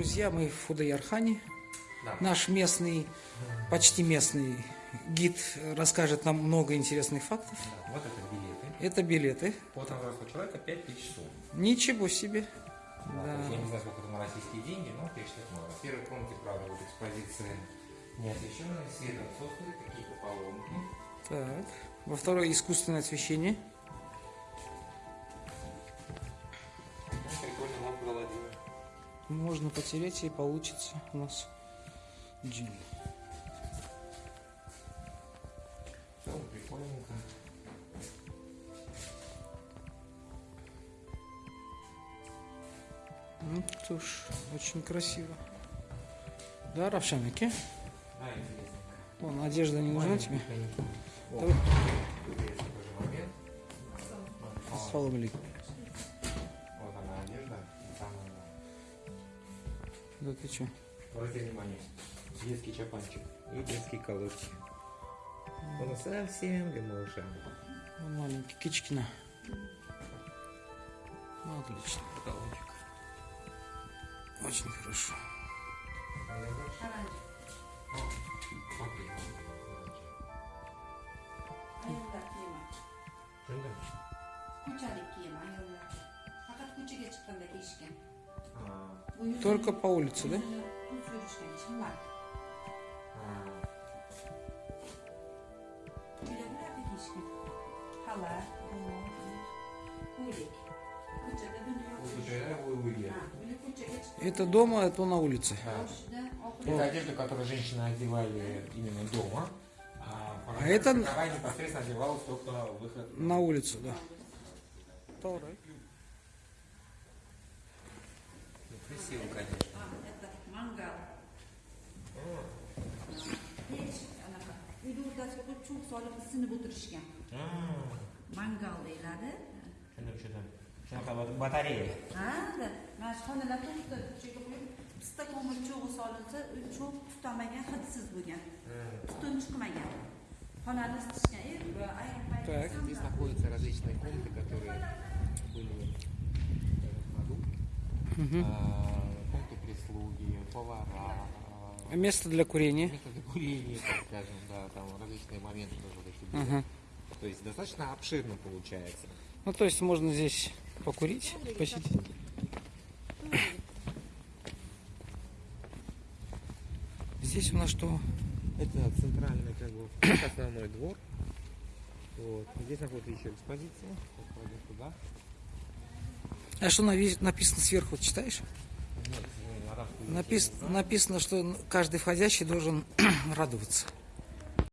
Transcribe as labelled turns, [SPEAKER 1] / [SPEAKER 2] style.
[SPEAKER 1] друзья, мы в Худоярхане.
[SPEAKER 2] Да.
[SPEAKER 1] Наш местный, почти местный гид расскажет нам много интересных фактов.
[SPEAKER 2] Да, Вот это билеты.
[SPEAKER 1] Это билеты.
[SPEAKER 2] Вот на взрослого человека 5000 сум.
[SPEAKER 1] Ничего себе.
[SPEAKER 2] Да,
[SPEAKER 1] Да.
[SPEAKER 2] я не знаю, сколько на российские деньги, но 5 штук много. В первой комнате, правда, вот экспозиция неосвещенная, свет отсутствует, какие-то поломки.
[SPEAKER 1] Так. Во второй искусственное освещение. Можно потереть и получится у нас джин.
[SPEAKER 2] Ну, прикольненько.
[SPEAKER 1] Ну что ж, очень красиво. Да, Равшаники?
[SPEAKER 2] Да, интересненько.
[SPEAKER 1] Вон, одежда не нужна тебе? Давай.
[SPEAKER 2] тут есть
[SPEAKER 1] Да ты что?
[SPEAKER 2] Обратите внимание. Детский чапанчик и детские колодки. Он совсем для малыша.
[SPEAKER 1] Маленький Кичкина. Ну, отлично.
[SPEAKER 2] Потолочек.
[SPEAKER 1] Очень хорошо.
[SPEAKER 3] Ayollar kiyimi.
[SPEAKER 2] Tushundim.
[SPEAKER 3] Ko'chalik kiyimi ayollar. Faqat ko'chaga
[SPEAKER 1] Только по улице, да?
[SPEAKER 2] а.
[SPEAKER 1] Это дома, а то на улице.
[SPEAKER 2] Да. Это одежда, которую женщины одевали именно дома. А,
[SPEAKER 1] А это-
[SPEAKER 2] непосредственно одевалась только выход
[SPEAKER 1] На улицу, да.
[SPEAKER 2] Красиво, конечно.
[SPEAKER 3] А, это mangал. Pech, anaqa. Uyda qo'yib cho'g' solib isinib o'tirishgan. Mangal deyiladi.
[SPEAKER 2] Tushundim. Shunaqa bat- batareya.
[SPEAKER 3] Ha, mana shu xonalar to'rtta ko'chaga qo'yib pista ko'mir cho'g'i solinsa, u cho'g' tutamagan, hidsiz bo'lgan. Tutun chiqmagan. Xonani isitishgan.
[SPEAKER 1] Так.
[SPEAKER 2] Здесь находятся различные комнаты, которые были. А, Комнаты прислуги, повара,
[SPEAKER 1] А Место для курения.
[SPEAKER 2] место для курения, так скажем, да, там различные моменты тоже были.
[SPEAKER 1] Ага.
[SPEAKER 2] То есть достаточно обширно получается.
[SPEAKER 1] Ну, то есть можно здесь покурить, посидеть. Здесь у нас что?
[SPEAKER 2] Это центральный как бы основной двор. Вот. Здесь находится еще экспозиция. Сейчас пройдем туда.
[SPEAKER 1] А что написано сверху, читаешь? Напис- написано, что каждый входящий должен радоваться.